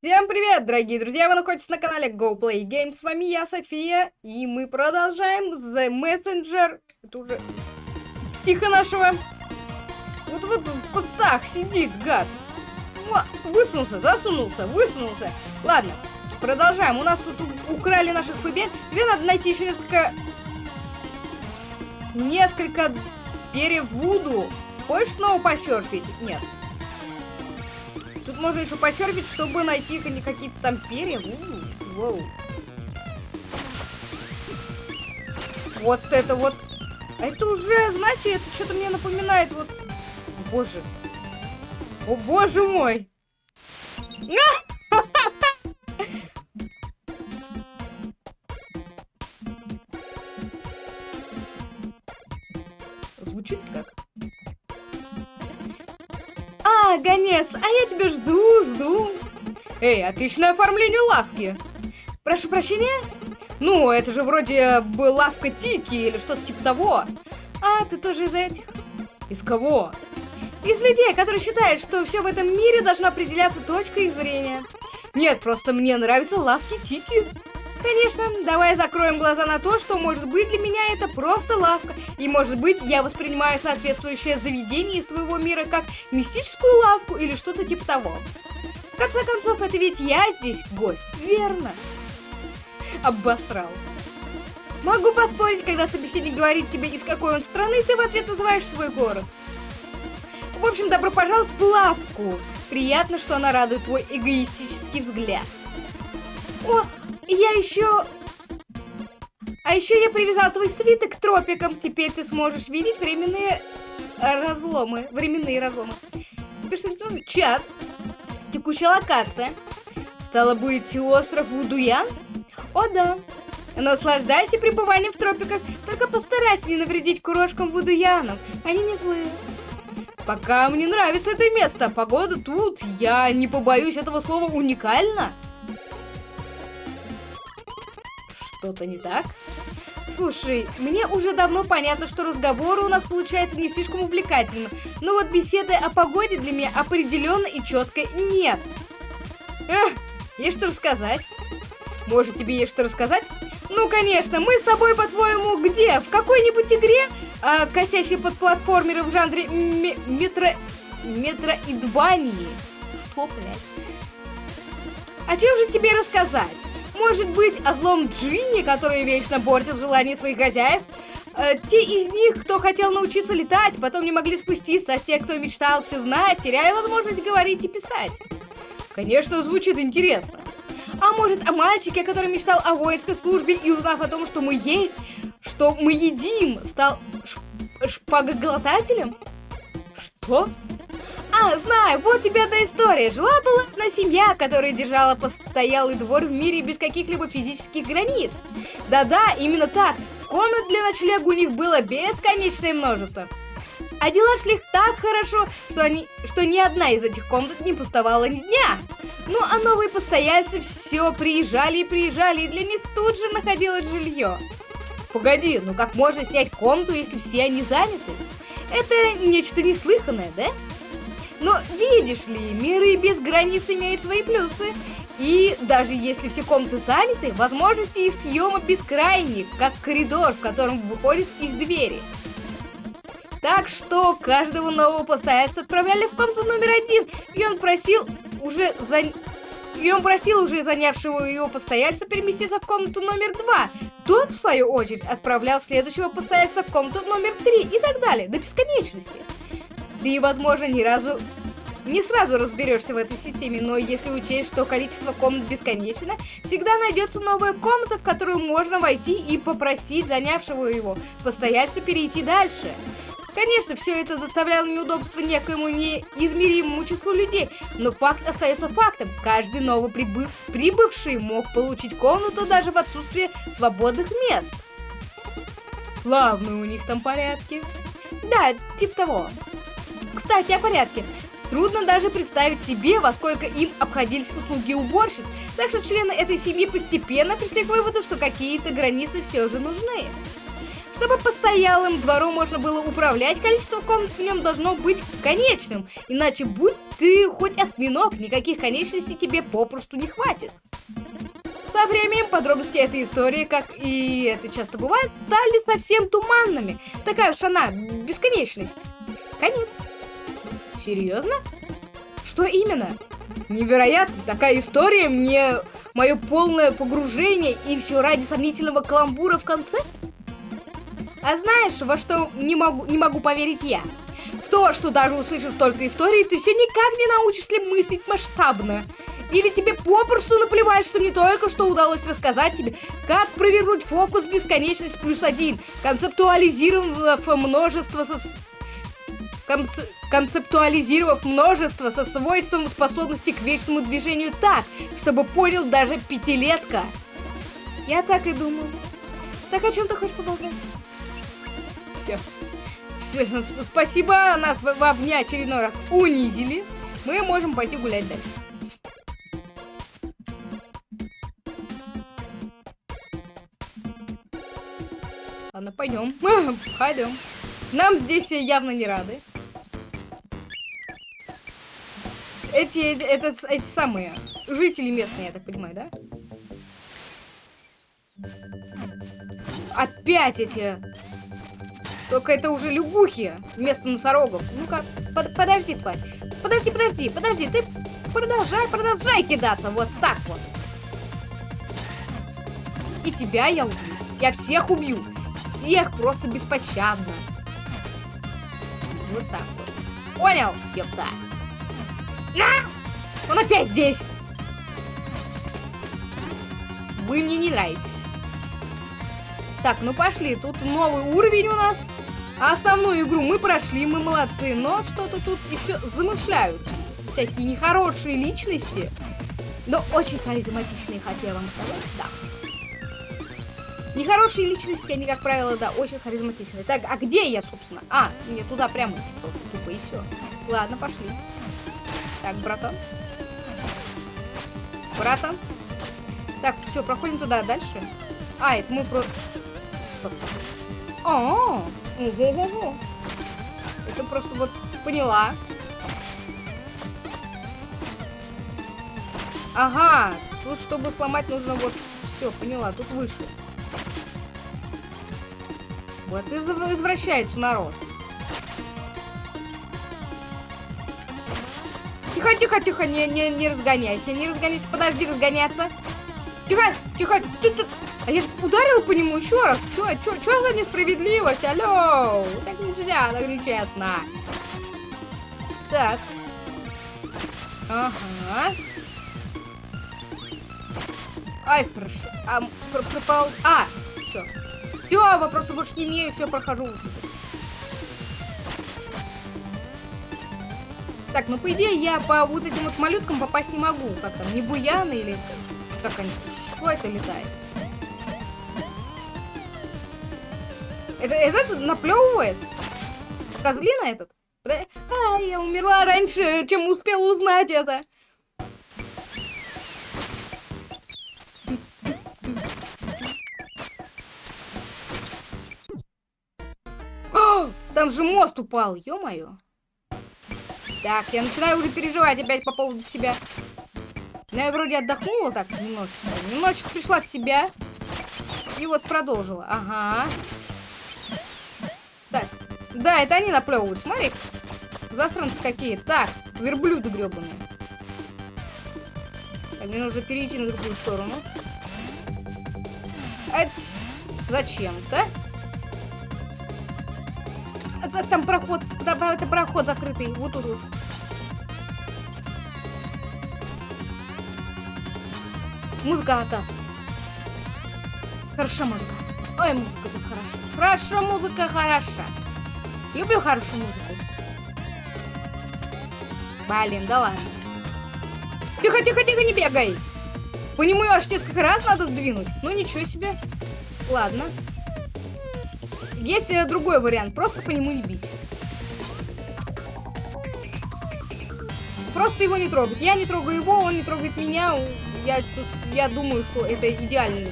Всем привет, дорогие друзья! Вы находитесь на канале Go Play Games. С вами я, София, и мы продолжаем The Messenger. Это уже психа нашего. Вот вот в кустах сидит, гад. Высунулся, засунулся, высунулся. Ладно, продолжаем. У нас тут украли наших фыбе. Тебе надо найти еще несколько... Несколько перьев Вуду. Хочешь снова пощерпить? Нет. Тут можно еще почерпить, чтобы найти какие-то там перья. У -у Вот это вот. Это уже, знаете, это что-то мне напоминает вот... Боже. О, боже мой. Звучит как гонец, а я тебя жду, жду. Эй, отличное оформление лавки. Прошу прощения? Ну, это же вроде бы лавка Тики или что-то типа того. А, ты тоже из этих? Из кого? Из людей, которые считают, что все в этом мире должно определяться точкой их зрения. Нет, просто мне нравятся лавки Тики. Конечно, давай закроем глаза на то, что может быть для меня это просто лавка. И может быть я воспринимаю соответствующее заведение из твоего мира как мистическую лавку или что-то типа того. В конце концов, это ведь я здесь гость, верно? Обосрал. Могу поспорить, когда собеседник говорит тебе, из какой он страны, ты в ответ называешь свой город. В общем, добро пожаловать в лавку. Приятно, что она радует твой эгоистический взгляд. О, я еще... А еще я привязал твой свиток к тропикам. Теперь ты сможешь видеть временные разломы. Временные разломы. Чат. Текущая локация. Стало быть, остров Вудуян? О, да. Наслаждайся пребыванием в тропиках. Только постарайся не навредить курошкам Вудуянам. Они не злые. Пока мне нравится это место. Погода тут, я не побоюсь этого слова, уникально. Что-то не так? Слушай, мне уже давно понятно, что разговоры у нас получаются не слишком увлекательным, но вот беседы о погоде для меня определенно и четко нет. Эх, есть что рассказать? Может, тебе есть что рассказать? Ну, конечно, мы с тобой, по-твоему, где? В какой-нибудь игре, а, косящей под платформеры в жанре метро... метроидвании? Что, блядь? А чем же тебе рассказать? Может быть, о злом Джинни, который вечно портил желание своих хозяев? Э, те из них, кто хотел научиться летать, потом не могли спуститься, а те, кто мечтал все знать, теряя возможность говорить и писать. Конечно, звучит интересно. А может, о мальчике, который мечтал о воинской службе и узнав о том, что мы есть, что мы едим, стал шпагоглотателем? Что? А, знаю, вот тебе эта история. Жила-была одна семья, которая держала постоялый двор в мире без каких-либо физических границ. Да-да, именно так. Комнат для ночлега у них было бесконечное множество. А дела шли так хорошо, что, они, что ни одна из этих комнат не пустовала ни дня. Ну, а новые постояльцы все приезжали и приезжали, и для них тут же находилось жилье. Погоди, ну как можно снять комнату, если все они заняты? Это нечто неслыханное, да? Но видишь ли, миры без границ имеют свои плюсы. И даже если все комнаты заняты, возможности их съема бескрайни, как коридор, в котором выходят их двери. Так что каждого нового постояльца отправляли в комнату номер один, и он просил уже за... И он просил уже занявшего его постояльца переместиться в комнату номер два. Тот, в свою очередь, отправлял следующего постояльца в комнату номер три и так далее, до бесконечности. Ты, возможно, ни разу не сразу разберешься в этой системе, но если учесть, что количество комнат бесконечно, всегда найдется новая комната, в которую можно войти и попросить занявшего его постояльца перейти дальше. Конечно, все это заставляло неудобства некоему неизмеримому числу людей, но факт остается фактом. Каждый новоприбывший мог получить комнату даже в отсутствии свободных мест. Славные у них там порядки. Да, типа того. Кстати, о порядке. Трудно даже представить себе, во сколько им обходились услуги уборщиц, так что члены этой семьи постепенно пришли к выводу, что какие-то границы все же нужны. Чтобы постоялым двором можно было управлять, количество комнат в нем должно быть конечным. Иначе будь ты хоть осьминог, никаких конечностей тебе попросту не хватит. Со временем подробности этой истории, как и это часто бывает, стали совсем туманными. Такая уж она, бесконечность. Конец. Серьезно? Что именно? Невероятно, такая история мне мое полное погружение и все ради сомнительного каламбура в конце? А знаешь, во что не могу, не могу поверить я? В то, что даже услышав столько историй, ты все никак не научишься мыслить масштабно. Или тебе попросту наплевать, что мне только что удалось рассказать тебе, как провернуть фокус бесконечность плюс один, концептуализировав множество со... Конце... Концептуализировав множество со свойством способности к вечному движению так, чтобы понял даже пятилетка. Я так и думал. Так о чем ты хочешь поболтать? Все. Все, спасибо, нас в, в дня очередной раз унизили. Мы можем пойти гулять дальше. Ладно, пойдем. Пойдем. Нам здесь явно не рады. Эти, эти, это, эти самые жители местные, я так понимаю, да? Опять эти... Только это уже лягухи вместо носорогов. Ну-ка, под, подожди, тварь. Подожди, подожди, подожди. Ты продолжай, продолжай кидаться. Вот так вот. И тебя я убью. Я всех убью. Всех просто беспощадно. Вот так вот. Понял, ёпта? А! Он опять здесь! Вы мне не нравитесь. Так, ну пошли. Тут новый уровень у нас. А основную игру мы прошли, мы молодцы. Но что-то тут еще замышляют. Всякие нехорошие личности. Но очень харизматичные, хотела вам сказать. Да. Нехорошие личности, они, как правило, да, очень харизматичные. Так, а где я, собственно? А, мне туда прямо, типа, тупо и все. Ладно, пошли. Так, братан. Братан. Так, все, проходим туда дальше. А, это мы просто... О, ого-го-го. Это просто вот поняла. Ага, тут чтобы сломать нужно вот... Все, поняла, тут выше. Вот и извращается народ. Тихо, тихо, тихо, не, не, не разгоняйся, не разгоняйся, подожди разгоняться. Тихо, тихо, ты, ты. А я же ударил по нему еще раз. Чё, чё, чё за несправедливость? Алло, так нельзя, так нечестно. Так. Ага. Ай, хорошо. А, пропал. А, все. Все, вопросы больше не имею, все, прохожу. Так, ну по идее я по вот этим вот малюткам попасть не могу. Как там, не буяны или как они? Что это летает? Это этот наплевывает? Козлина этот? А, я умерла раньше, чем успела узнать это. Там же мост упал, ё-моё. Так, я начинаю уже переживать опять по поводу себя. Но я вроде отдохнула так немножечко. Немножечко пришла в себя. И вот продолжила. Ага. Так. Да, это они наплевывают. Смотри. Засранцы какие. Так, верблюды гребаные. Мне нужно перейти на другую сторону. Зачем-то. Это, там проход, там, это проход закрытый. Вот тут вот. Музыка атас. Хороша музыка. Ой, музыка тут хорошо. Хорошо, музыка хороша. Люблю хорошую музыку. Блин, да ладно. Тихо, тихо, тихо, не бегай. По нему аж несколько раз надо сдвинуть. Ну ничего себе. Ладно. Есть э, другой вариант, просто по нему не бить. Просто его не трогать. Я не трогаю его, он не трогает меня. Я, тут, я думаю, что это идеальный.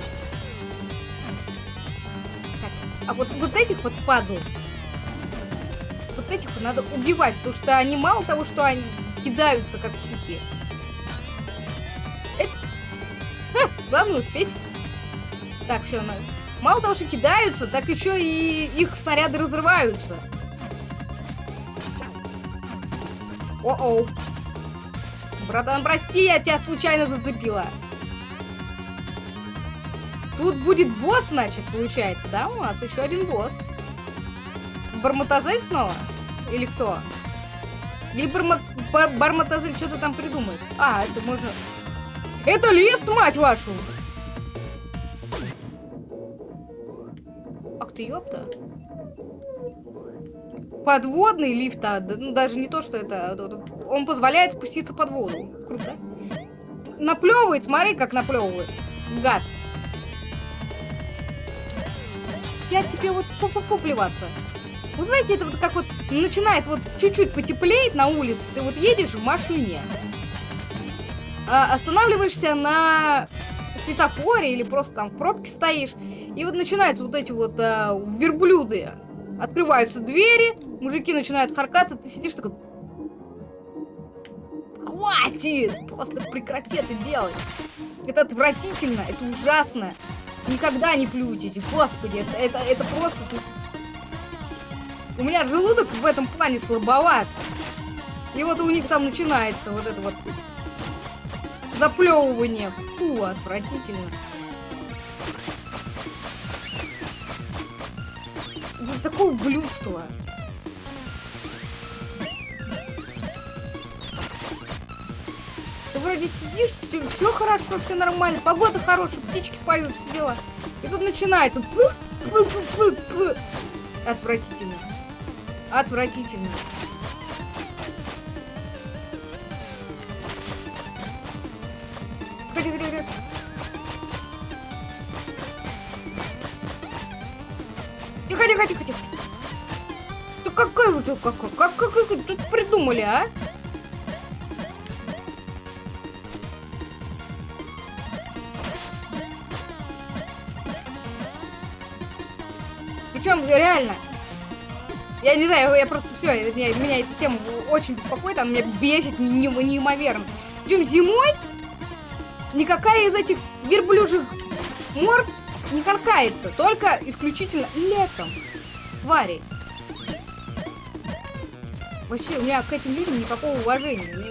А вот, вот этих вот падал. Вот этих вот надо убивать, потому что они мало того, что они кидаются как суки. Это... Ха, главное успеть. Так, все, надо. Мало того, что кидаются, так еще и их снаряды разрываются. О-оу. Братан, прости, я тебя случайно зацепила. Тут будет босс, значит, получается, да? У нас еще один босс. Барматазель снова? Или кто? Или Барма... Бар... Барматазель что-то там придумает? А, это можно... Это лифт, мать вашу! Ты, ёпта. Подводный лифт, а, ну даже не то, что это... А, он позволяет спуститься под воду. Круто. Наплевывает, смотри, как наплевывает. Гад. Я тебе вот фу-фу-фу плеваться. Вы знаете, это вот как вот начинает вот чуть-чуть потеплеть на улице, ты вот едешь в машине, а, останавливаешься на светофоре или просто там в пробке стоишь, и вот начинаются вот эти вот а, верблюды. Открываются двери, мужики начинают харкаться, ты сидишь такой... Хватит! Просто прекрати это делать. Это отвратительно, это ужасно. Никогда не плюйтесь, господи, это, это, это просто... У меня желудок в этом плане слабоват. И вот у них там начинается вот это вот заплевывание. Отвратительно. Вот такое ублюдство. Ты вроде сидишь, все, все хорошо, все нормально, погода хорошая, птички поют, все дела. И тут начинает. Отвратительно. Отвратительно. Как, как, как, как тут придумали, а? Причем реально, я не знаю, я просто все, меня, меня эта тема очень беспокоит, она меня бесит неимоверно. Причем зимой никакая из этих верблюжих морд не каркается, только исключительно летом. Твари. Вообще, у меня к этим людям никакого уважения. Они,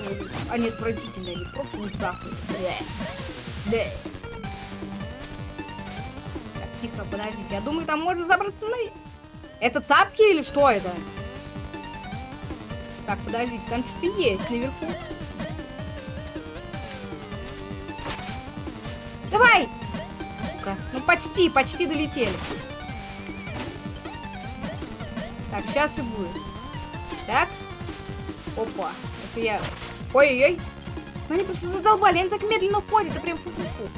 они отвратительные, они просто ужасные. Да. Так, тихо, подождите. Я думаю, там можно забраться на... Это тапки или что это? Так, подождите, там что-то есть наверху. Давай! Сука, ну почти, почти долетели. Так, сейчас и будет. Так. Опа. Это я... Ой-ой-ой. Ну они просто задолбали, они так медленно ходят, это прям фу-фу-фу.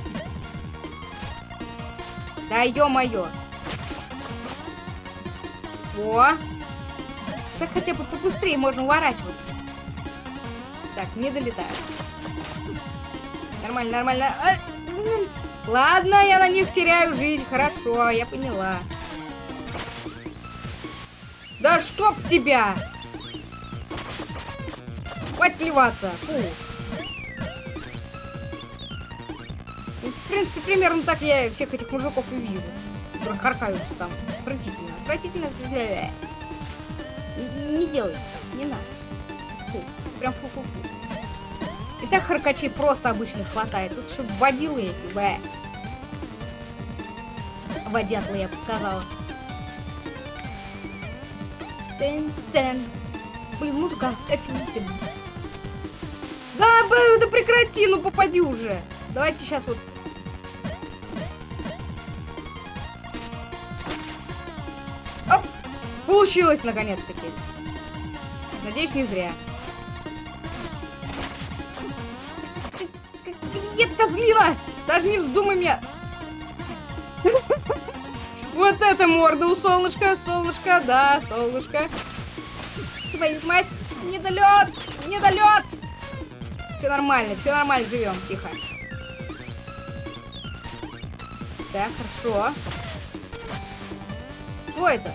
Да ё-моё. О! Так хотя бы побыстрее можно уворачиваться. Так, не долетаю. Нормально, нормально. А, ладно, я на них теряю жизнь. Хорошо, я поняла. Да чтоб тебя! Плеваться. Фу. Ну, в принципе, примерно так я всех этих мужиков и вижу. Харкаются там. Отвратительно. Отвратительно. Не делайте так, не надо. Фу. Прям фу-фу-фу. И так харкачей просто обычно хватает. Тут еще водилы эти, бэ. Водятлы, я бы сказала. Тен-тен. Блин, музыка офигительная. Да, да прекрати, ну попади уже. Давайте сейчас вот Получилось, наконец-таки. Надеюсь, не зря. Нет, козлина! Даже не вздумай меня! Вот это морда у солнышка, солнышко, да, солнышко. Твою мать, недолет, недолет! Все нормально, все нормально, живем, тихо. Так, хорошо. Что это?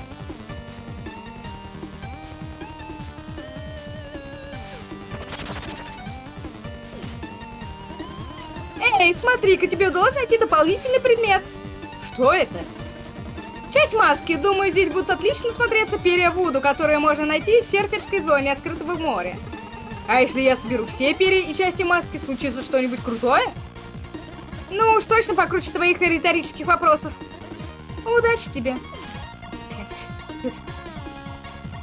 Эй, смотри-ка, тебе удалось найти дополнительный предмет. Что это? Часть маски. Думаю, здесь будут отлично смотреться перья Вуду, которые можно найти в серферской зоне открытого моря. А если я соберу все перья и части маски, случится что-нибудь крутое? Ну уж точно покруче твоих риторических вопросов. Удачи тебе.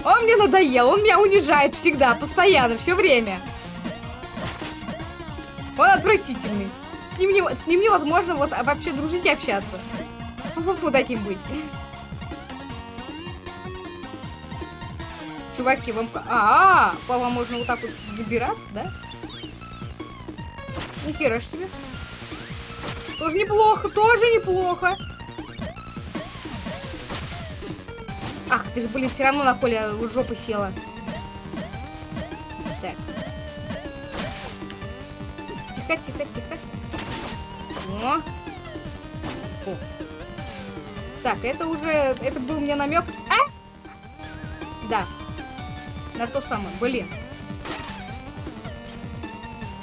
Он мне надоел, он меня унижает всегда, постоянно, все время. Он отвратительный. С ним, не, с ним невозможно вот вообще дружить и общаться. Фу-фу-фу таким быть. Чуваки, вам... А, -а, -а по вам можно вот так вот забираться, да? Нихера ж себе. Тоже неплохо, тоже неплохо. Ах, ты же, блин, все равно на Коле в жопу села. Так. Тихо, тихо, тихо. О. О. Так, это уже... Это был мне намек. А? Да. На то самое. Блин.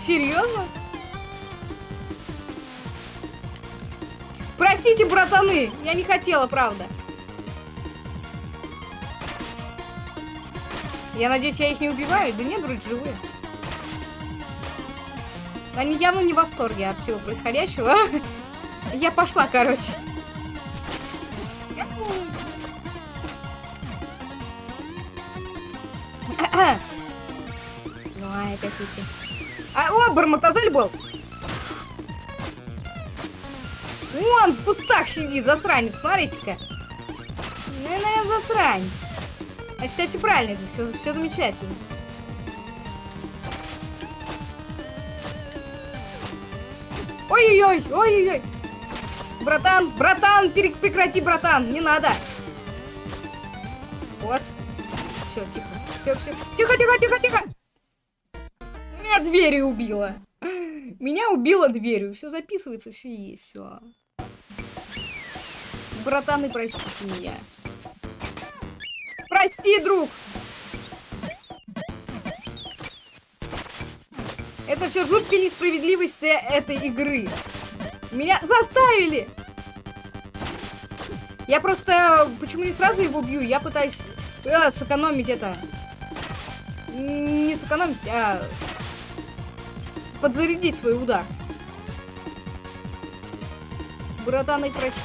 Серьезно? Простите, братаны, я не хотела, правда. Я надеюсь, я их не убиваю? Да нет, вроде живые. Они явно не в восторге от всего происходящего. Я пошла, короче. Ну, ай, какие-то. А, о, Барматазель был! Вон в кустах сидит, засранец, смотрите-ка. Ну, наверное, засранец. Я все правильно, это все, все замечательно. Ой-ой-ой, ой-ой-ой. Братан, братан, прекрати, братан, не надо. Вот. Все, тихо. Все, все. Тихо, тихо, тихо, тихо. Меня дверью убила. Меня убила дверью. Все записывается, все есть, все. Братаны, простите меня. Прости, друг! Это все жуткая несправедливость этой игры. Меня заставили! Я просто... Почему не сразу его бью? Я пытаюсь э, сэкономить это. Не сэкономить, а... Подзарядить свой удар. Братаны, прости.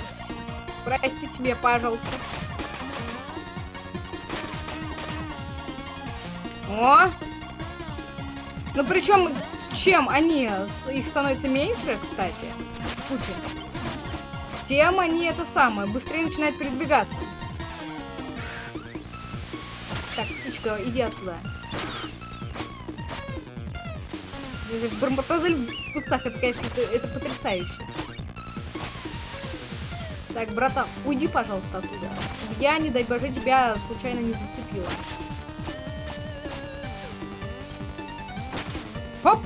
Простите меня, пожалуйста. О! Ну причем, чем они, их становится меньше, кстати, куча, тем они это самое, быстрее начинают передвигаться. Так, птичка, иди отсюда. Бармапазель в кустах, это, конечно, это, это потрясающе. Так, братан, уйди, пожалуйста, оттуда. Я, не дай боже, тебя случайно не зацепила. Хоп!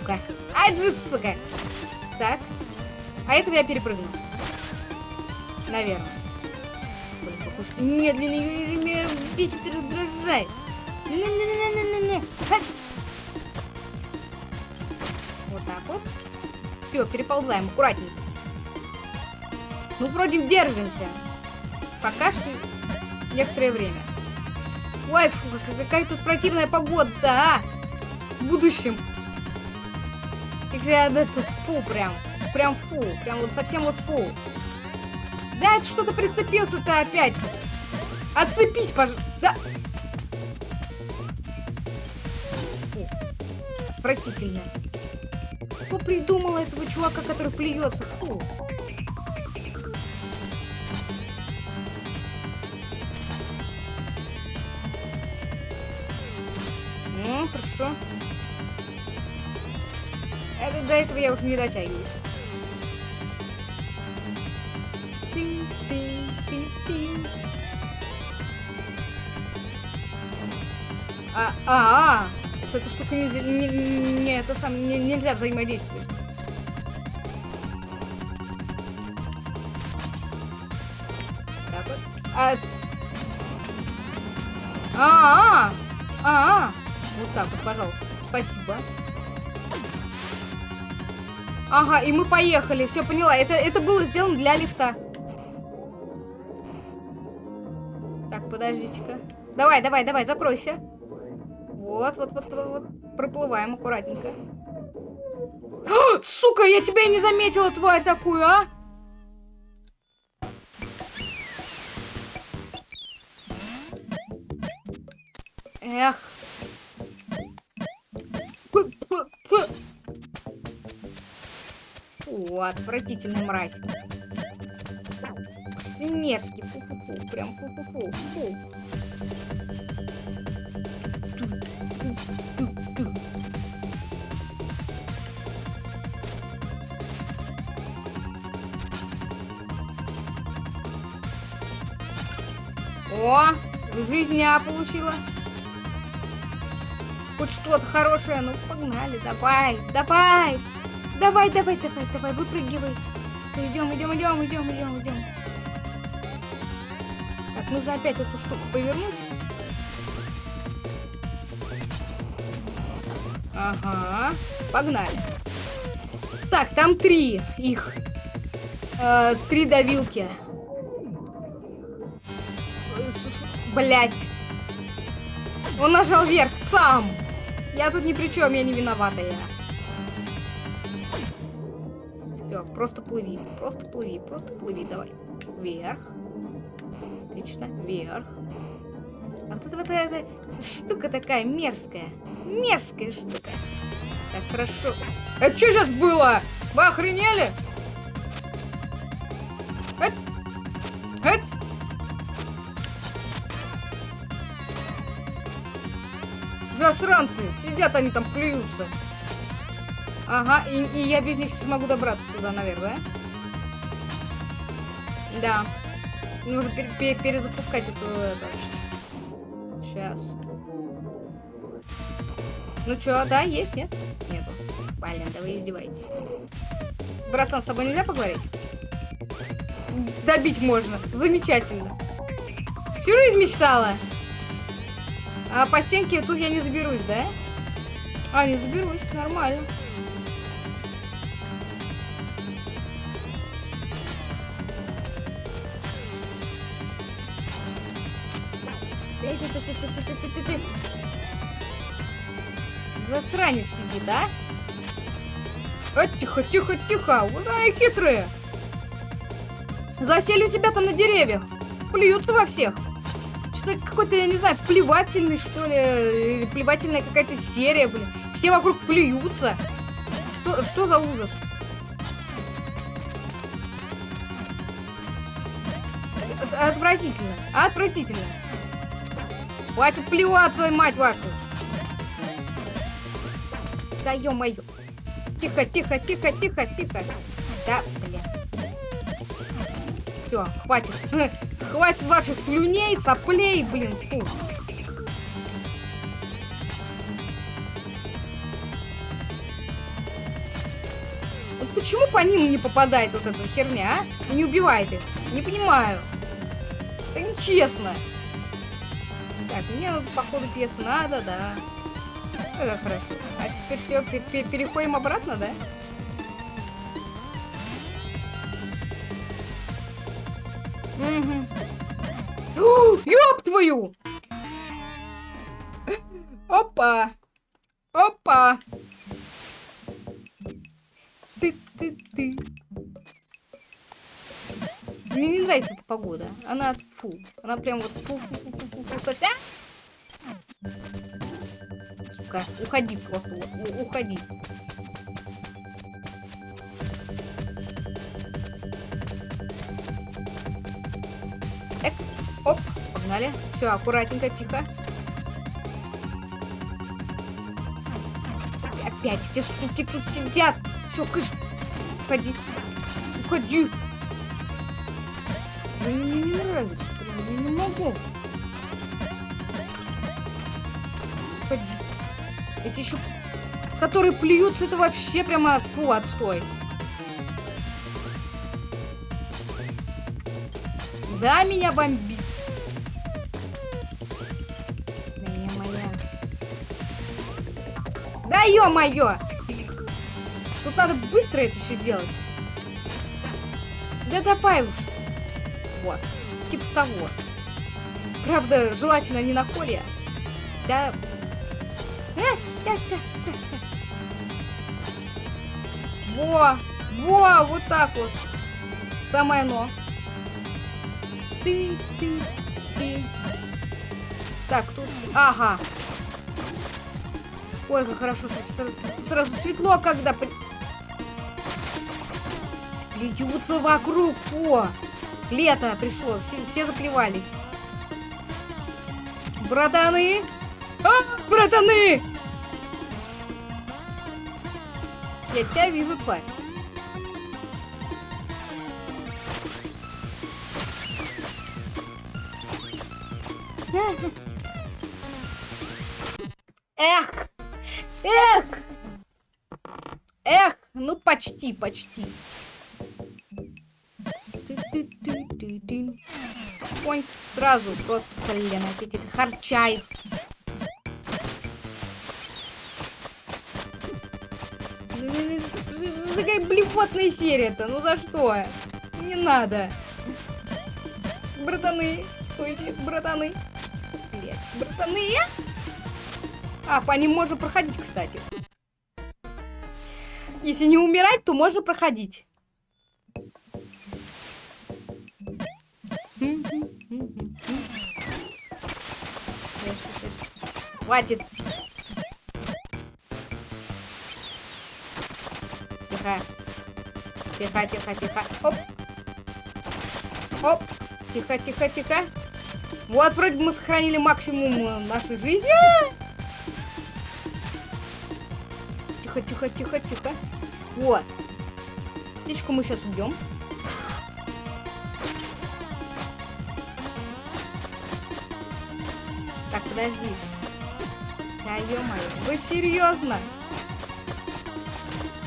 Сука. Ай, сука. Так. А этого я перепрыгну. Наверное. Блин, похож... Медленный меня бесит и раздражает. Не-не-не-не-не-не. Вот так вот. Все, переползаем аккуратненько. Ну, вроде держимся. Пока что некоторое время. Ой, фу, какая тут противная погода, а! В будущем. Как же я это фу прям. Прям фу. Прям вот совсем вот фу. Да, это что-то приступился-то опять. Отцепить, пожалуйста. Да. Фу. Простительно. Кто придумал этого чувака, который плюется? Фу. Ну, хорошо. Это, до этого я уже не дотягиваюсь. А, а, а, с этой штукой нельзя, не, не, это сам, не, нельзя взаимодействовать. А, а, а, а, вот так вот, пожалуйста. Спасибо. Ага, и мы поехали. Все, поняла. Это, это было сделано для лифта. Так, подождите-ка. Давай, давай, давай, закройся. Вот, вот, вот, вот, вот. Проплываем аккуратненько. А, сука, я тебя не заметила, тварь такую, а! Эх. Фу, отвратительный мразь. Мерзкий, фу-фу-фу, прям фу-фу-фу, фу. О, жизня получила. Хоть что-то хорошее, ну погнали, давай, давай. Давай, давай, давай, давай, выпрыгивай. Идем, идем, идем, идем, идем, идем. Так, нужно опять эту штуку повернуть. Ага, погнали. Так, там три их. Э, три давилки. Блять. Он нажал вверх сам. Я тут ни при чем, я не виноватая. Все, просто плыви, просто плыви, просто плыви, давай. Вверх. Отлично, вверх. А вот это вот эта штука такая мерзкая. Мерзкая штука. Так, хорошо. Это что сейчас было? Вы охренели? Сидят они там, плюются. Ага, и, и я без них смогу добраться туда наверх, да? Нужно пер пер перезапускать эту... Это. Сейчас. Ну чё, да, есть, нет? Нету. Блин, да вы издеваетесь. Братан, с тобой нельзя поговорить? Добить можно. Замечательно. Всю жизнь мечтала. А по стенке тут я не заберусь, да? А, не заберусь, нормально. Засранец сидит, да? А, тихо, тихо, тихо. Вот они хитрые. Засели у тебя там на деревьях. Плюются во всех. Что какой-то, я не знаю, плевательный, что ли. Плевательная какая-то серия, блин. Все вокруг плюются. Что, что за ужас? Отвратительно. Отвратительно. Хватит плеваться, мать вашу. Да ё-моё. Тихо, тихо, тихо, тихо, тихо. Да, бля. Все, хватит. Хватит ваших слюней, соплей, блин. Фу. Почему по ним не попадает вот эта херня, а? И не убивает их? Не понимаю. Это нечестно. Так, мне, походу, пьес надо, да. Это хорошо. А теперь все, переходим обратно, да? Угу. Ёб твою! Опа! Опа! Ты-ты-ты. Мне не нравится эта погода. Она фу. Она прям вот фу-фу-фу-фу-фу. Сука, уходи просто. У уходи. Так, оп, погнали. Все, аккуратненько, тихо. Опять эти суки тут сидят. Все, кыш уходи. Уходи. Да мне не нравится, прям я не могу. Уходи. Эти еще... Которые плюются, это вообще прямо... Фу, отстой. Да, меня бомбит. Да, моя. Да, ё-моё! Тут надо быстро это все делать. Да давай уж. Вот. Типа того. Правда, желательно не на коле. Да. Э, да, да. Во! Во! Вот так вот. Самое оно. Ты, ты, ты. Так, тут... Ага. Ой, как хорошо. Сразу, сразу светло, когда... Плюются вокруг. Фу. Лето пришло. Все, все заплевались. Братаны! А, братаны! Я тебя вижу, тварь. Эх! Эх! Эх! Ну, почти, почти. Ой, сразу просто колено. Эти харчай. Какая блевотная серия-то? Ну за что? Не надо. Братаны, стойте, братаны. Блять, братаны. А, по ним можно проходить, кстати. Если не умирать, то можно проходить. Хватит. Тихо. Тихо, тихо, тихо. Оп. Оп. Тихо, тихо, тихо. Вот, вроде мы сохранили максимум э, нашей жизни. Тихо, тихо, тихо, тихо. Вот. Птичку мы сейчас убьем. Подожди. Да ё-моё, вы серьезно?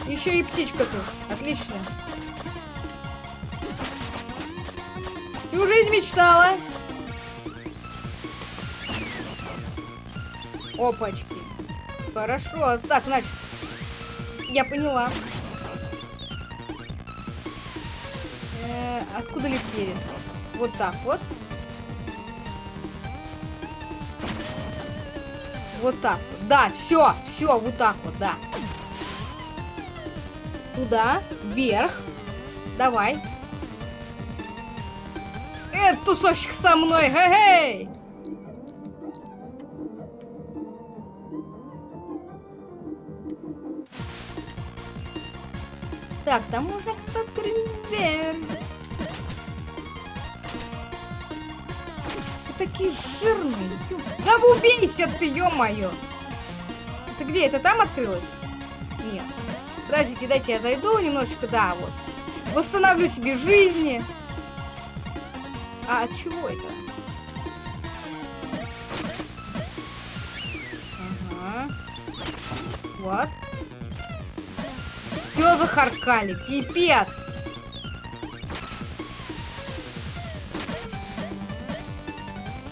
Еще и птичка тут. Отлично. Всю жизнь мечтала. Опачки. Хорошо. Так, значит, я поняла. Э -э, откуда летели? Вот так вот. Вот так вот. Да, все, все, вот так вот, да. Туда, вверх. Давай. Э, тусовщик со мной, хе-хей! Так, там можно Да убейся ты, ё-моё! Это где? Это там открылось? Нет. Подождите, дайте я зайду немножечко, да, вот. Восстановлю себе жизни. А от чего это? Ага. Вот. Все захаркали, пипец.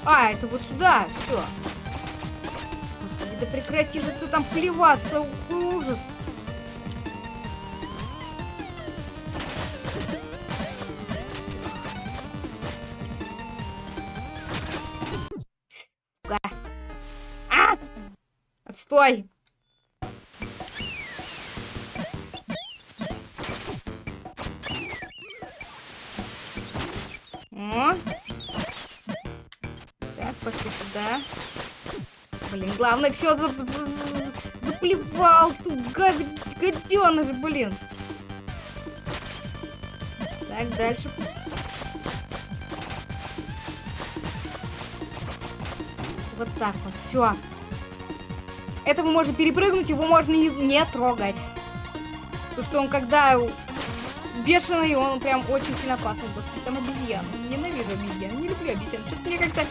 А, это вот сюда, все. Господи, да прекрати же ты там плеваться, ужас. А! Отстой! Главное, все за... заплевал тут, гад... гаденыш, блин. Так, дальше. Вот так вот, все. Это мы можем перепрыгнуть, его можно не, не трогать. Потому что он когда бешеный, он прям очень сильно опасный. Господи, там обезьян. Ненавижу обезьян, не люблю обезьян. Что-то мне как-то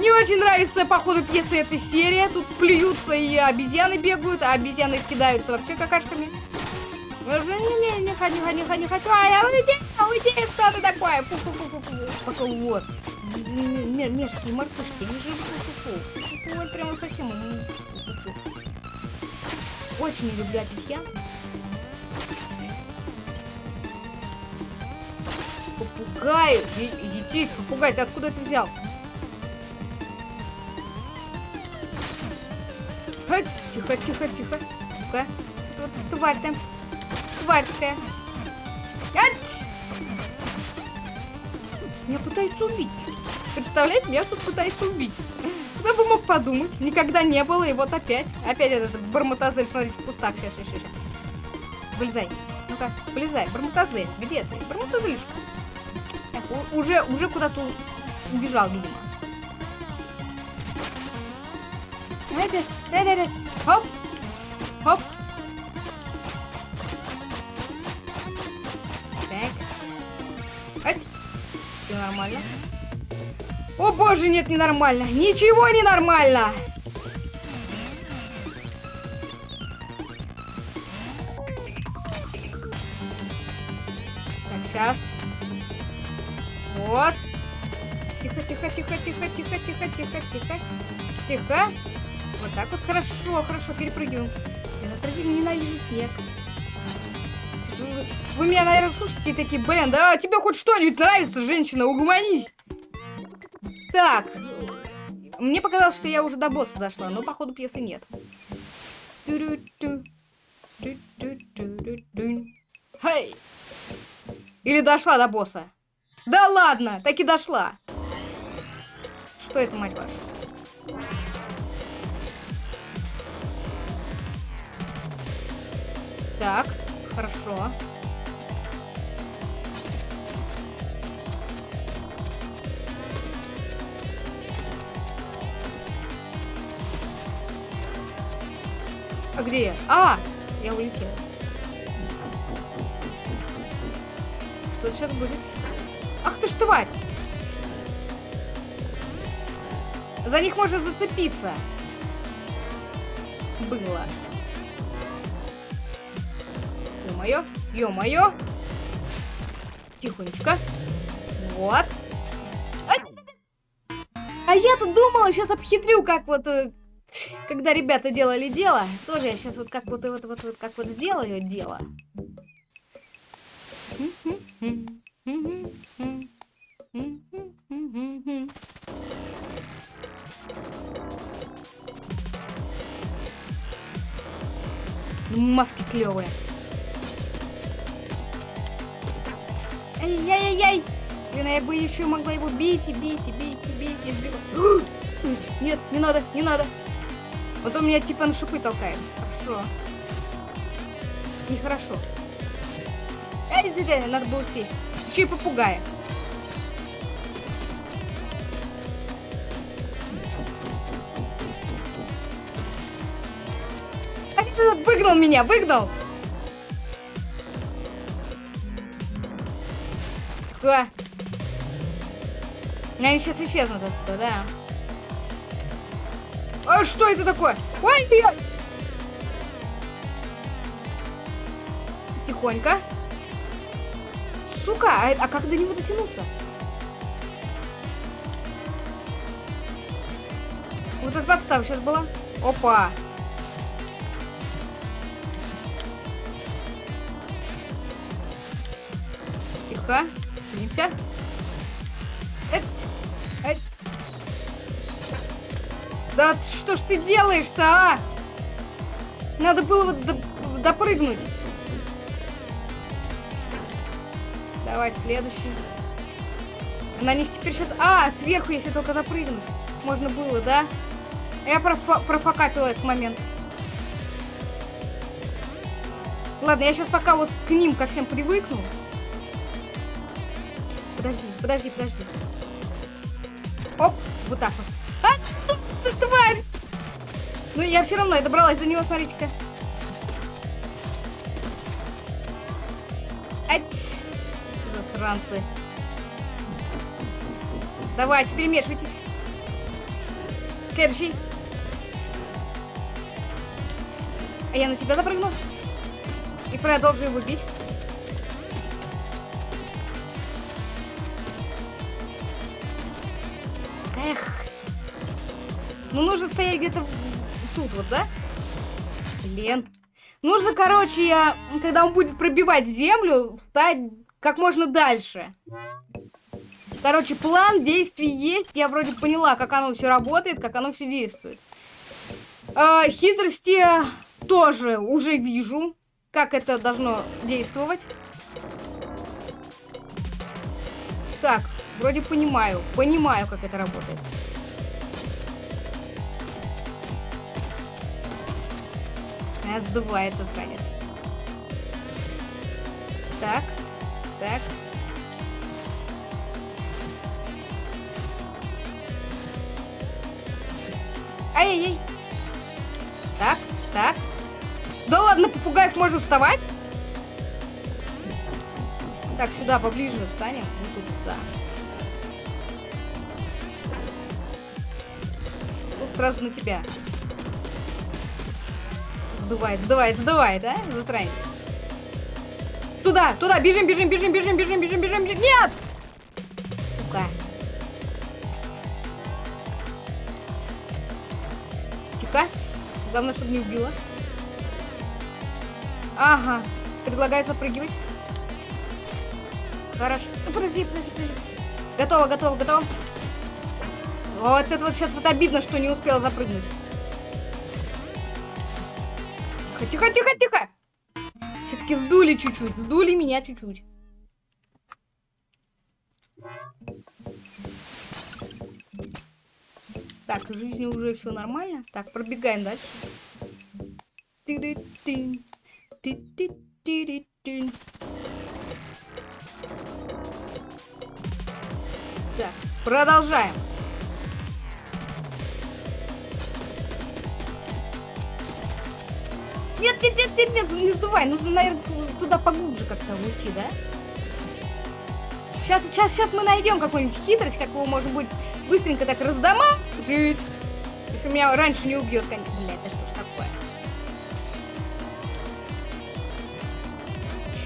не очень нравится по ходу пьесы эта серия. Тут плюются и обезьяны бегают, а обезьяны кидаются вообще какашками. Не-не, не ходи, не ходи, не хочу. А я уйди, уйди, что ты такое? Фу -фу -фу -фу. Пошел вот. Мерзкие мартышки, они же фу -фу -фу. Ой, прямо совсем. очень люблю обезьян. Попугай! Иди, попугай, ты откуда это взял? Тихо, тихо, тихо. Сука. Вот тварь там. Тварьская. Ать! Меня пытаются убить. Представляете, меня тут пытаются убить. Кто бы мог подумать? Никогда не было, и вот опять. Опять этот бармотазель, смотрите, в кустах. Сейчас, сейчас, сейчас. Вылезай. Ну-ка, вылезай. Бармотазель, где ты? Бармотазелюшка. Так, уже, уже куда-то убежал, видимо. Хоп. Хоп. Так. Ать. Все нормально. О боже, нет, ненормально. Ничего не нормально. Ненавижу снег. Вы меня, наверное, слушаете такие, блин, да тебе хоть что-нибудь нравится, женщина, угомонись. Так. Мне показалось, что я уже до босса дошла, но походу пьесы нет. Хей! Или дошла до босса? Да ладно, так и дошла. Что это, мать вашу? Так, хорошо. А где я? А! Я улетела. Что сейчас будет? Ах ты ж тварь! За них можно зацепиться. Было. Ё-моё, ё-моё. Тихонечко. Вот. А я-то думала, сейчас обхитрю, как вот э, когда ребята делали дело, тоже я сейчас вот как вот, вот, вот, вот как вот сделаю дело. Маски клевые. Ай-яй-яй-яй! Блин, я бы еще могла его бить и бить и бить и бить и сбивать. Нет, не надо, не надо. Вот он меня типа на шипы толкает. Хорошо. Нехорошо. Эй, надо было сесть. Еще и попугая. Выгнал меня, выгнал! Они сейчас исчезнут отсюда, да. А что это такое? Ой, я... Тихонько. Сука, а, а как до него дотянуться? Вот эта подстава сейчас была. Опа. Тихо. Садимся. Да что ж ты делаешь-то, а? Надо было вот допрыгнуть. Давай, следующий. На них теперь сейчас... А, сверху, если только запрыгнуть. Можно было, да? Я профа профокапила этот момент. Ладно, я сейчас пока вот к ним ко всем привыкну. Подожди, подожди, подожди. Оп, вот так вот. Тварь! Ну, я все равно, я добралась до него, смотрите-ка. Ать! Засранцы. Давайте, перемешивайтесь. Следующий. А я на тебя запрыгну. И продолжу его бить. Ну, нужно стоять где-то тут вот, да? Блин. Нужно, короче, я, когда он будет пробивать землю, встать как можно дальше. Короче, план действий есть. Я вроде поняла, как оно все работает, как оно все действует. Э, хитрости тоже уже вижу, как это должно действовать. Так, вроде понимаю. Понимаю, как это работает. А, сдувается, странец. Так, так. Ай-яй-яй. Так, так. Да ладно, попугаев можно вставать? Так, сюда поближе встанем. Вот тут, да. Тут сразу на тебя. Сдувает, сдувает, сдувает, да? Затранец. Туда, туда, бежим, бежим, бежим, бежим, бежим, бежим, бежим, бежим. Нет! Сука. Тихо. Главное, чтобы не убила. Ага. Предлагает запрыгивать. Хорошо. Ну, подожди, подожди, подожди. Готово, готово, готово. Вот это вот сейчас вот обидно, что не успела запрыгнуть. Тихо, тихо, тихо. Все-таки сдули чуть-чуть. Сдули меня чуть-чуть. Так, в жизни уже все нормально. Так, пробегаем дальше. Так, продолжаем. Нет, нет, нет, нет, нет, не сдувай. Нужно, наверное, туда поглубже как-то уйти, да? Сейчас, сейчас, сейчас мы найдем какую-нибудь хитрость, как его можно будет быстренько так раздома жить. Если меня раньше не убьет, конечно. Бля, это что ж такое?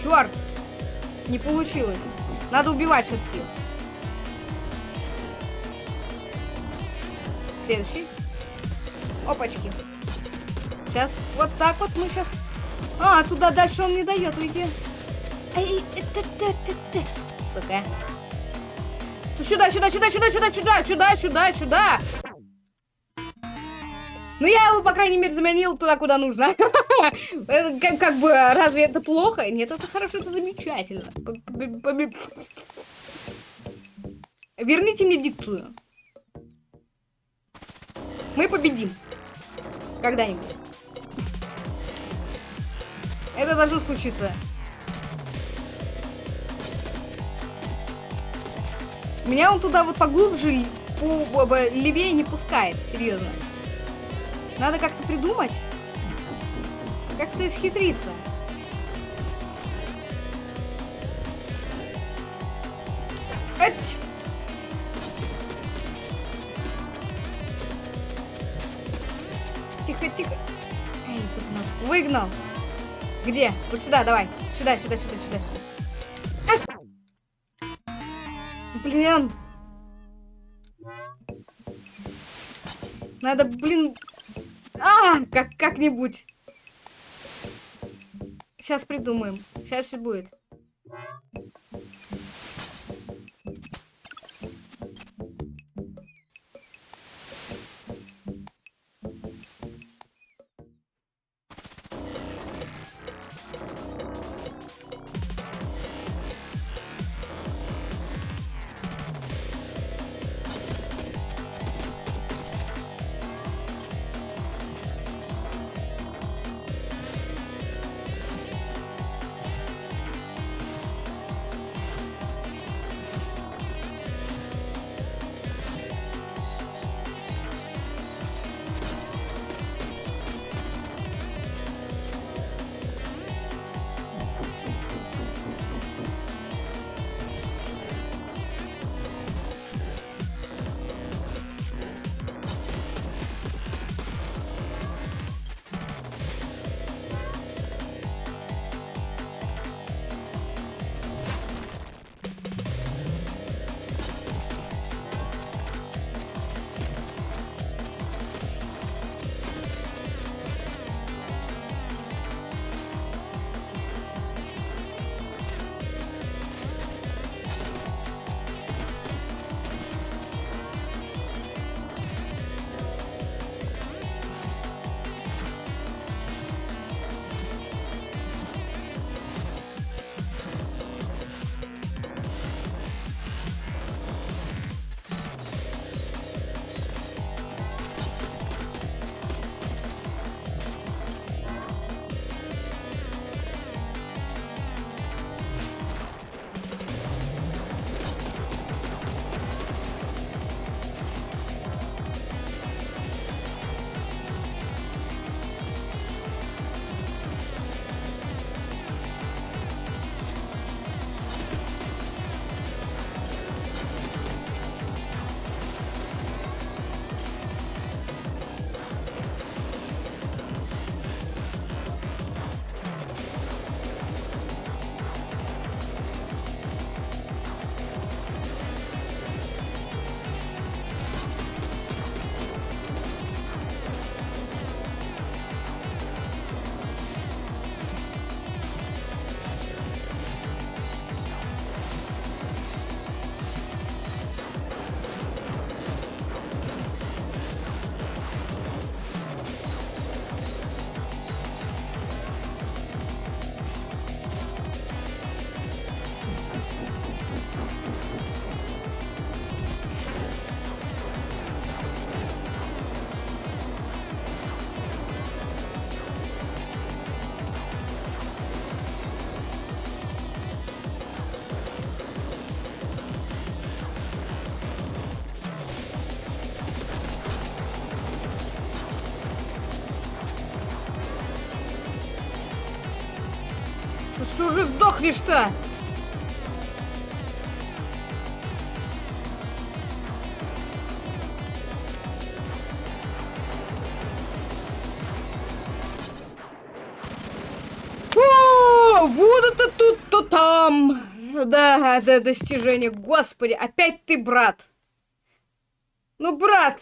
Черт! Не получилось. Надо убивать все-таки. Следующий. Опачки. Сейчас вот так вот мы сейчас... А, туда дальше он не дает уйти. Сука. Сюда, сюда, сюда, сюда, сюда, сюда, сюда, сюда, сюда. Ну, я его, по крайней мере, заменил туда, куда нужно. как, как бы, разве это плохо? Нет, это хорошо, это замечательно. Верните мне дикцию. Мы победим. Когда-нибудь. Это должно случиться. Меня он туда вот поглубже, по, по, левее не пускает, серьезно. Надо как-то придумать. Как-то исхитриться. Эть! Тихо, тихо. Эй, выгнал. Выгнал. Где? Вот сюда, давай. Сюда, сюда, сюда, сюда, сюда. Блин. Надо, блин... А, как как-нибудь. Сейчас придумаем. Сейчас все будет. Уже сдохнешь-то? О, вот это тут, то там. Да, это достижение. Господи, опять ты, брат. Ну, брат.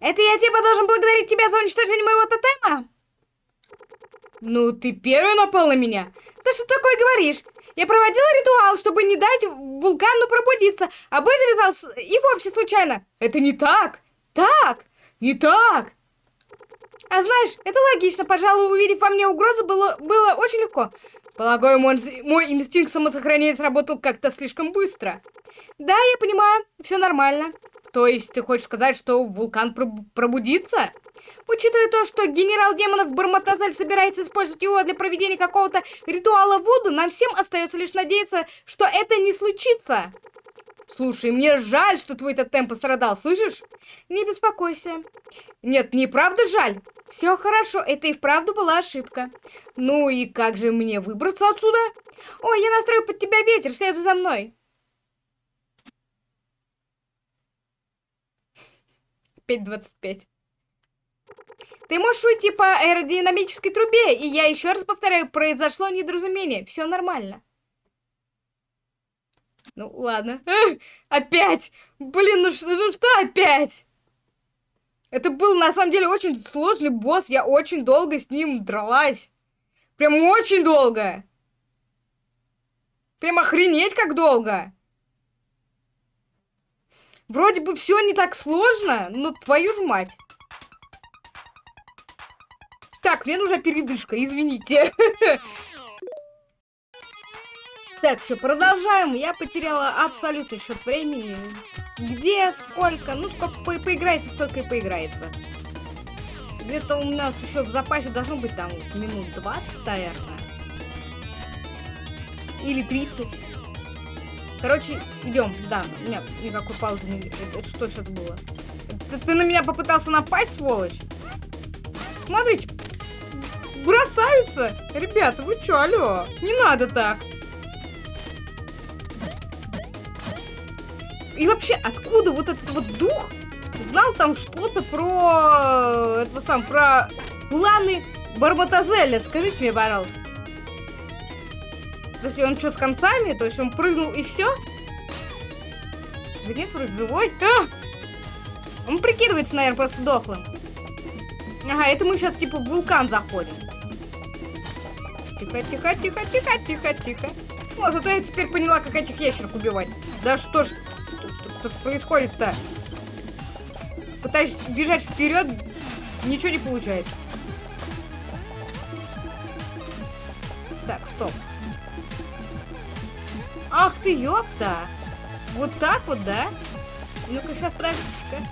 Это я типа должен благодарить тебя за уничтожение моего тотема? Ну, ты первый напал на меня. Ты что такое говоришь? Я проводила ритуал, чтобы не дать вулкану пробудиться, а бой завязался и вовсе случайно. Это не так. Так, не так. А знаешь, это логично. Пожалуй, увидев по мне угрозу, было, было очень легко. Полагаю, мой, мой инстинкт самосохранения сработал как-то слишком быстро. Да, я понимаю, все нормально. То есть ты хочешь сказать, что вулкан проб пробудится? Учитывая то, что генерал демонов Барматазель собирается использовать его для проведения какого-то ритуала Вуду, нам всем остается лишь надеяться, что это не случится. Слушай, мне жаль, что твой тотем пострадал, слышишь? Не беспокойся. Нет, мне правда жаль. Все хорошо, это и вправду была ошибка. Ну и как же мне выбраться отсюда? Ой, я настрою под тебя ветер, следуй за мной. 5.25. Ты можешь уйти по аэродинамической трубе, и я еще раз повторяю, произошло недоразумение, все нормально. Ну, ладно. опять! Блин, ну ну что опять? Это был, на самом деле, очень сложный босс. Я очень долго с ним дралась. Прям очень долго. Прям охренеть как долго. Вроде бы все не так сложно, но твою ж мать. Так, мне нужна передышка, извините. Так, все, продолжаем. Я потеряла абсолютный счет времени. Где, сколько? Ну, сколько по поиграется, столько и поиграется. Где-то у нас еще в запасе должно быть там минут 20, наверное. Или 30. Короче, идем. Да, у меня никакой паузы не... Это что сейчас было? Ты, ты на меня попытался напасть, сволочь? Смотрите, бросаются. Ребята, вы чё, алло? Не надо так. И вообще, откуда вот этот вот дух знал там что-то про... Это сам, про планы Барбатазеля? Скажите мне, пожалуйста. То есть он что, с концами? То есть он прыгнул и все? Да нет, вроде живой. А! Он прикидывается, наверное, просто дохлым. Ага, это мы сейчас типа в вулкан заходим. Тихо, тихо, тихо, тихо, тихо, тихо. Вот, зато я теперь поняла, как этих ящерок убивать. Да что ж, что, что происходит-то? Пытаюсь бежать вперед, ничего не получается. Так, стоп. Ах ты, ёпта! Вот так вот, да? Ну-ка, сейчас, подождите-ка.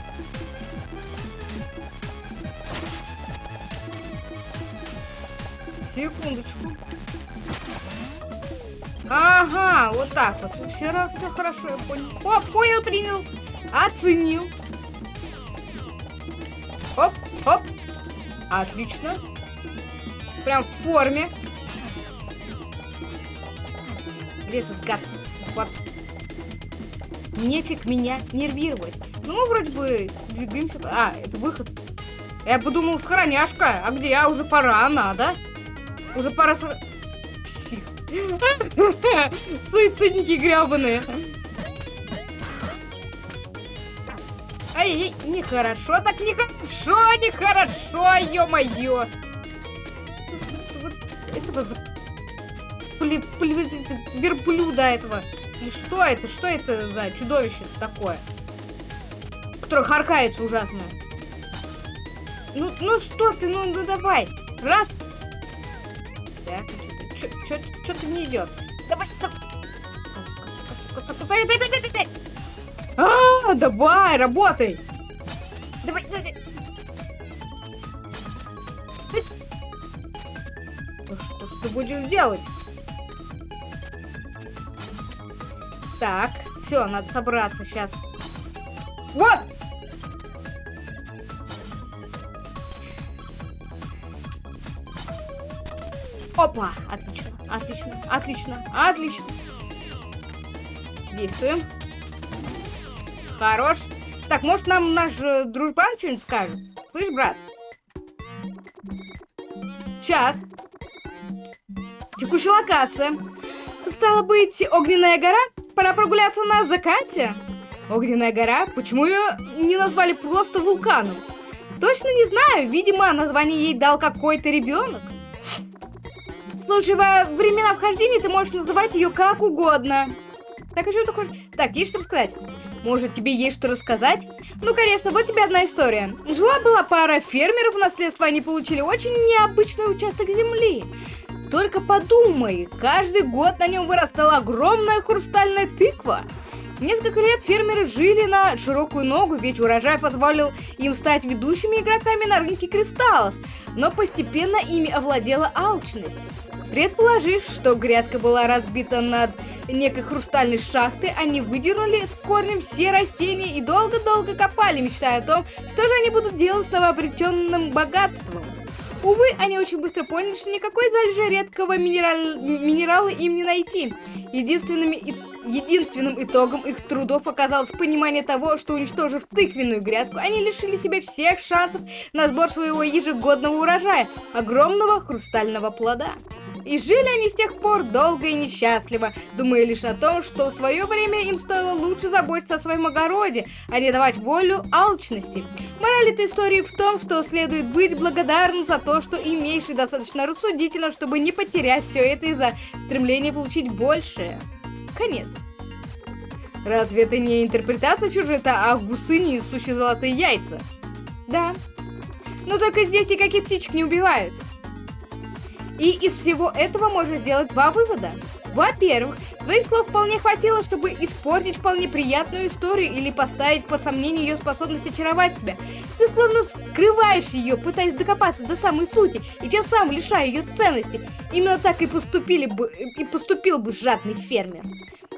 Секундочку. Ага, вот так вот. Все, все хорошо, я понял. О, понял, принял. Оценил. Оп, оп. Отлично. Прям в форме. Где этот гад? Вот. Нефиг меня нервировать. Ну, мы вроде бы двигаемся. А, это выход. Я подумал, схороняшка. А где я? Уже пора, надо. Уже пора... Псих. Суицидники гребаные. Ай, нехорошо, так нехорошо, нехорошо, ё-моё. Этого пли, верблюда этого. И что это? Что это за чудовище такое? Которое харкается ужасно. Ну, ну что ты, ну, ну давай. Раз. Так, что-то не идет. Давай, давай. А, давай, работай. Давай, давай. Что ты будешь делать? Так, все, надо собраться сейчас. Вот! Опа! Отлично, отлично, отлично, отлично. Действуем. Хорош. Так, может нам наш э, дружбан что-нибудь скажет? Слышь, брат? Чат. Текущая локация. Стало быть, огненная гора? Пора прогуляться на закате. Огненная гора? Почему ее не назвали просто вулканом? Точно не знаю. Видимо, название ей дал какой-то ребенок. Слушай, во времена вхождения ты можешь называть ее как угодно. Так, о чем ты хочешь? Так, есть что рассказать? Может, тебе есть что рассказать? Ну, конечно, вот тебе одна история. Жила-была пара фермеров в наследство, они получили очень необычный участок земли. Только подумай, каждый год на нем вырастала огромная хрустальная тыква. Несколько лет фермеры жили на широкую ногу, ведь урожай позволил им стать ведущими игроками на рынке кристаллов, но постепенно ими овладела алчность. Предположив, что грядка была разбита над некой хрустальной шахты, они выдернули с корнем все растения и долго-долго копали, мечтая о том, что же они будут делать с новообретенным богатством. Увы, они очень быстро поняли, что никакой залежи редкого минераль... минерала им не найти. Единственными... Единственным итогом их трудов оказалось понимание того, что уничтожив тыквенную грядку, они лишили себя всех шансов на сбор своего ежегодного урожая, огромного хрустального плода. И жили они с тех пор долго и несчастливо, думая лишь о том, что в свое время им стоило лучше заботиться о своем огороде, а не давать волю алчности. Мораль этой истории в том, что следует быть благодарным за то, что имеешь и достаточно рассудительно, чтобы не потерять все это из-за стремления получить большее. Конец. Разве это не интерпретация сюжета, в гусыне сущие золотые яйца? Да. Но только здесь никаких птичек не убивают. И из всего этого можно сделать два вывода. Во-первых, твоих слов вполне хватило, чтобы испортить вполне приятную историю или поставить под сомнение ее способность очаровать тебя. Ты словно скрываешь ее, пытаясь докопаться до самой сути, и тем самым лишая ее ценности. Именно так и поступили бы и поступил бы жадный фермер.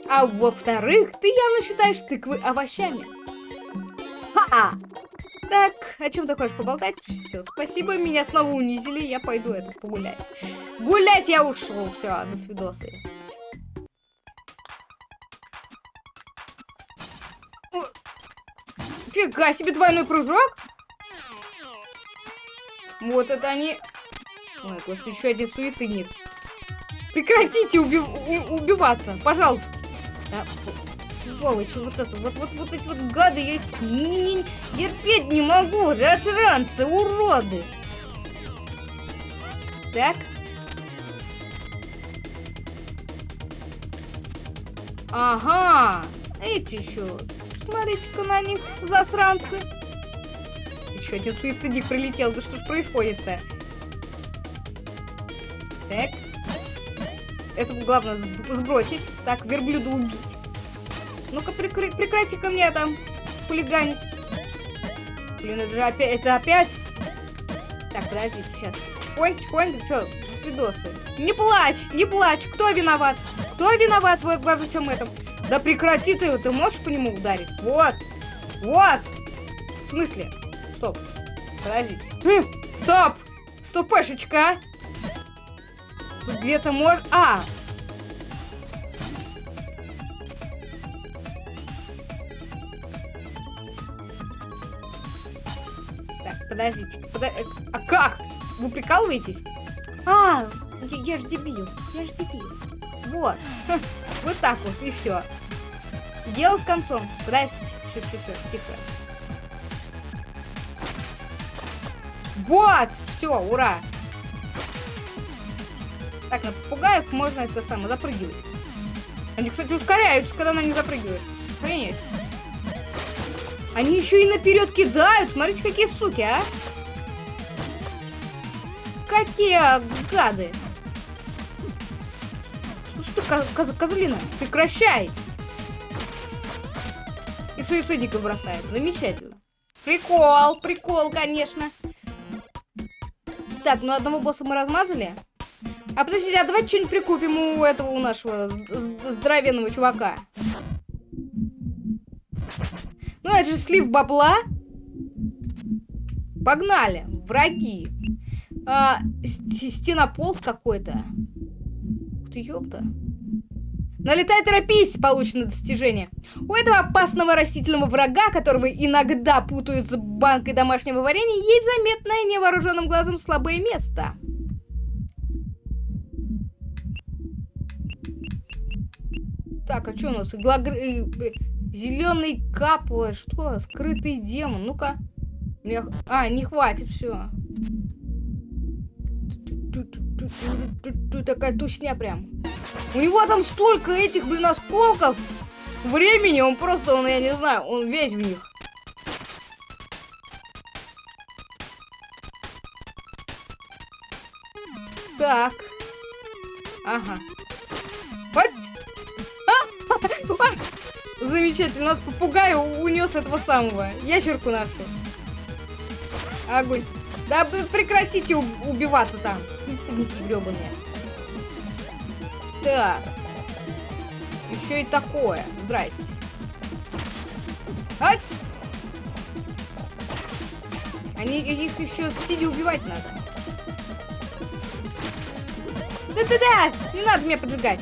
А во-вторых, ты явно считаешь тыквы овощами. Ха-а! Так, о чем ты хочешь поболтать? Все, спасибо, меня снова унизили, я пойду это погулять. Гулять я ушел, все, до свидосы. Фига себе двойной прыжок. Вот это они... Ой, господи, еще один суицидник. Прекратите уби убиваться, пожалуйста. Да, сволочи, вот это, вот, вот, вот эти вот гады, я их не, не, терпеть не могу, расшранцы, уроды. Так. Ага, эти еще. Смотрите-ка на них, засранцы. Еще один суицидник прилетел, да что ж происходит-то? Так. Это главное сбросить. Так, верблюда убить. Ну-ка, прекр прекрати ко мне там хулиганить. Блин, это же опять... Это опять... Так, подождите, сейчас. Чпоньк, чпоньк, что, видосы. Не плачь, не плачь. Кто виноват? Кто виноват во, во всем этом? Да прекрати ты, ты можешь по нему ударить? Вот, вот. В смысле? Стоп. Подождите. Хм, стоп. Стопешечка. Где-то может... А, подождите. Подо... Э, а как? Вы прикалываетесь? А, я, я ж дебил. Я ж дебил. Вот. Вот так вот, и все. Дело с концом. Подождите. Тихо, тихо, Вот! Все, ура! Так, на попугаев можно это самое запрыгивать. Они, кстати, ускоряются, когда на них запрыгиваешь. Охренеть. Они еще и наперед кидают. Смотрите, какие суки, а. Какие гады. Ну что, коз козлина, прекращай. И суицидников бросает. Замечательно. Прикол, прикол, конечно. Так, ну одного босса мы размазали. А подождите, а давайте что-нибудь прикупим у этого, у нашего здоровенного чувака. Ну, это же слив бабла. Погнали, враги. А, стенополз какой-то. Ух ты, ёпта. Налетай, торопись! Получено достижение. У этого опасного растительного врага, которого иногда путают с банкой домашнего варенья, есть заметное невооруженным глазом слабое место. Так, а что у нас? Иглагр... Э, э, Зеленый капла. Что? Скрытый демон. Ну-ка. А, не хватит, все. Такая тусня прям. У него там столько этих, блин, осколков времени. Он просто, он, я не знаю, он весь в них. Так. Ага. Замечательно. У нас попугай унес этого самого. Ящерку нашу. Огонь. Да прекратите убиваться там. Фигники гребаные. Так. Еще и такое. Здрасте. Ать! Они их еще сидя убивать надо. Да-да-да! Не надо меня поджигать.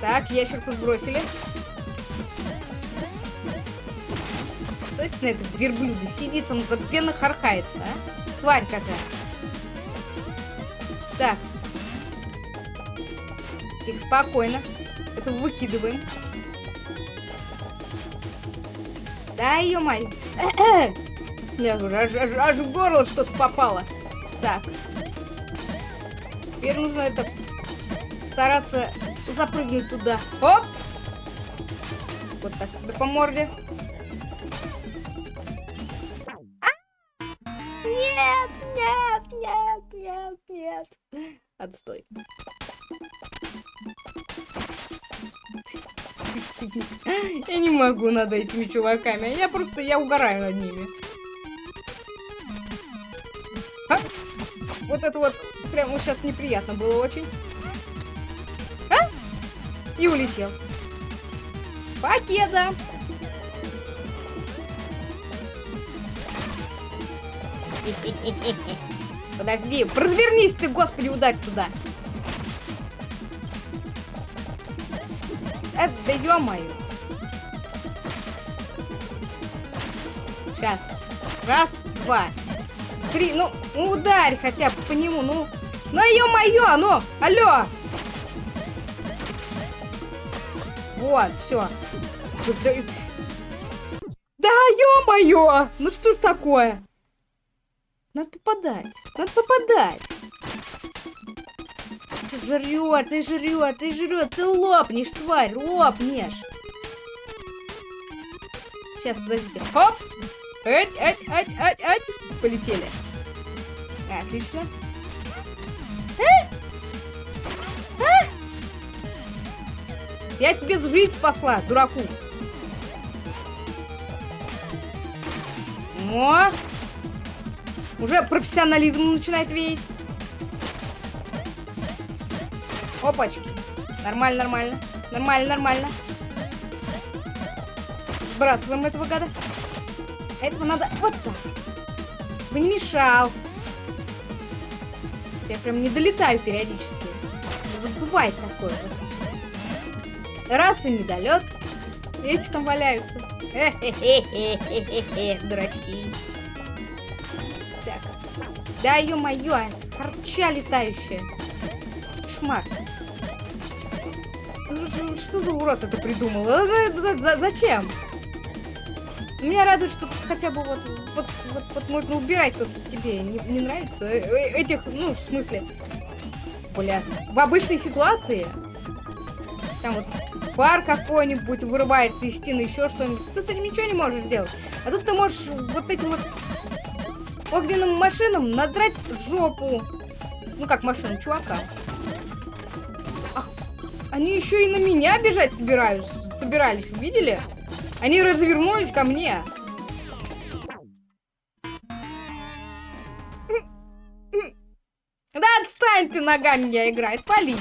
Так, ящерку сбросили. На этот верблюда сидится, он пенно хархается, а? Тварь какая. Так. Тихо, спокойно. Это выкидываем. Да, ё-моё. Аж, аж, аж в горло что-то попало. Так. Теперь нужно это стараться запрыгнуть туда. Оп! Вот так, по морде. Могу над этими чуваками. Я просто, я угораю над ними. А? Вот это вот прям вот сейчас неприятно было очень. А? И улетел. Покеда. Подожди, развернись ты, господи, ударь туда. Это, да ё-моё. Сейчас. Раз, два, три. Ну, ну, ударь хотя бы по нему, ну. Ну, ё-моё, ну, алло. Вот, все. Да, ё-моё! Ну что ж такое? Надо попадать. Надо попадать. Ты жрет, ты жрет, ты жрет, ты лопнешь, тварь, лопнешь. Сейчас, подождите. Хоп! Ать, ать, ать, ать, ать. Полетели. Отлично. А? А? Я тебе жизнь спасла, дураку. О! Уже профессионализм начинает веять. Опачки. Нормально, нормально. Нормально, нормально. Сбрасываем этого гада. Этого надо вот так. Вы не мешал. Я прям не долетаю периодически. Вот бывает такое. Раз и недолет. Эти там валяются. Хе-хе-хе-хе-хе-хе, дурачки. Да ё-моё, харча летающая. Кошмар. Ну, что за урод это придумал? А, зачем? Меня радует, что хотя бы вот, вот, вот, вот можно убирать то, что тебе не, не нравится. Э, э, этих, ну, в смысле, бля, в обычной ситуации, там вот пар какой-нибудь вырывается из стены, еще что-нибудь, ты с этим ничего не можешь сделать. А тут ты можешь вот этим вот огненным машинам надрать жопу. Ну как машина, чувака. Ах, они еще и на меня бежать собираюсь, собирались, видели? Они развернулись ко мне. Да отстань ты ногами меня играет, пали.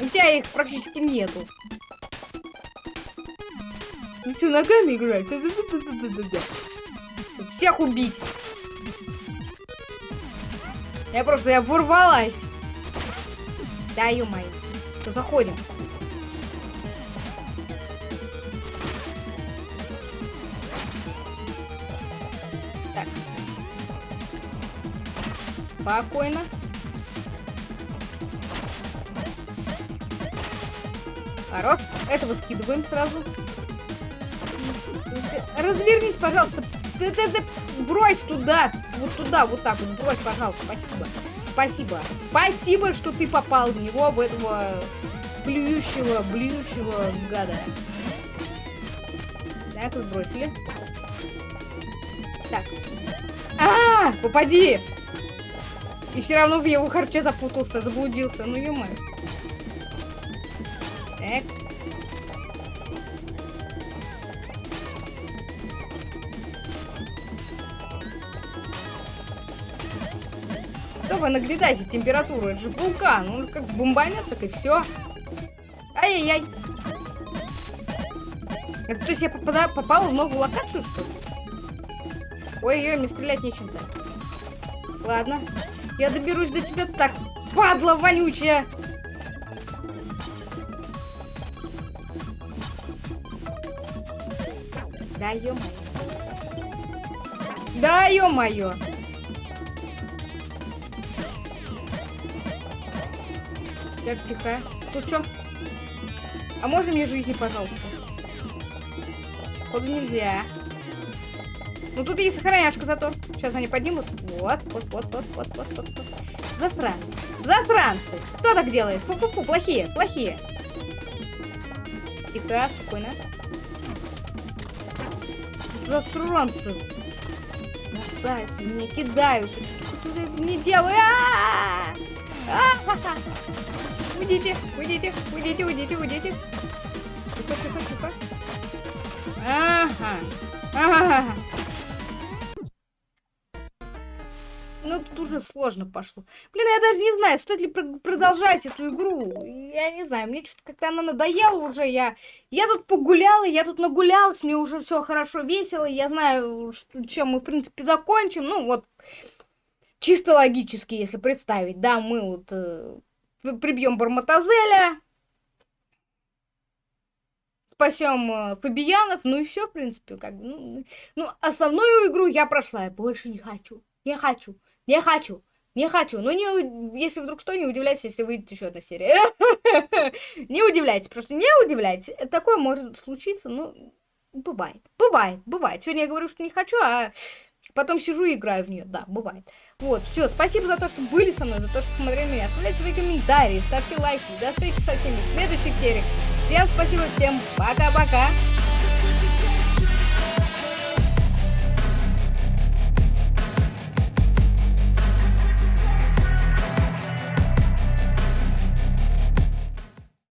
У тебя их практически нету. Ну что, ногами играть? всех убить. Я просто, я ворвалась. Да, ё-моё. Заходим. Спокойно. Хорош. Этого скидываем сразу. Развернись, пожалуйста. Ты, ты, ты, брось туда. Вот туда, вот так вот. Брось, пожалуйста. Спасибо. Спасибо. Спасибо, что ты попал в него, в этого блюющего, блюющего гада. Так, сбросили. Так. А, -а, -а попади! И все равно в его харче запутался, заблудился. Ну, ё Так. Что вы наглядайте температуру? Это же вулкан. Он как бомбанет, так и все. Ай-яй-яй. Это то есть я попада попала в новую локацию, что ли? Ой-ой, мне стрелять нечем-то. Ладно. Я доберусь до тебя так, падла вонючая. Да, ё-моё. Да, ё-моё. Так, тихо. Тут что? А можно мне жизни, пожалуйста? Походу нельзя. Ну тут есть сохраняшка зато. Сейчас они поднимут. Вот, вот, вот, вот, вот, вот, вот, вот. Засранцы. Засранцы. Кто так делает? Фу-фу-фу, плохие, плохие. Тихо, спокойно. Засранцы. Красавицы, не кидаются. Что ты не -а! Уйдите, уйдите, уйдите, уйдите, уйдите. Тихо, тихо, тихо. Ага. Ага. Сложно пошло. Блин, я даже не знаю, стоит ли продолжать эту игру. Я не знаю, мне что-то как-то она надоела уже. Я, я тут погуляла, я тут нагулялась, мне уже все хорошо, весело. Я знаю, что, чем мы, в принципе, закончим. Ну, вот, чисто логически, если представить. Да, мы вот э, прибьем Барматазеля, спасем э, Фабиянов, ну и все, в принципе, как бы. Ну, ну, основную игру я прошла, я больше не хочу, не хочу, не хочу. Не хочу. Но не, если вдруг что, не удивляйтесь, если выйдет еще одна серия. Не удивляйтесь, просто не удивляйтесь. Такое может случиться, ну, бывает. Бывает, бывает. Сегодня я говорю, что не хочу, а потом сижу и играю в нее. Да, бывает. Вот, все, спасибо за то, что были со мной, за то, что смотрели меня. Оставляйте свои комментарии, ставьте лайки. До встречи со всеми в следующих сериях. Всем спасибо, всем пока-пока.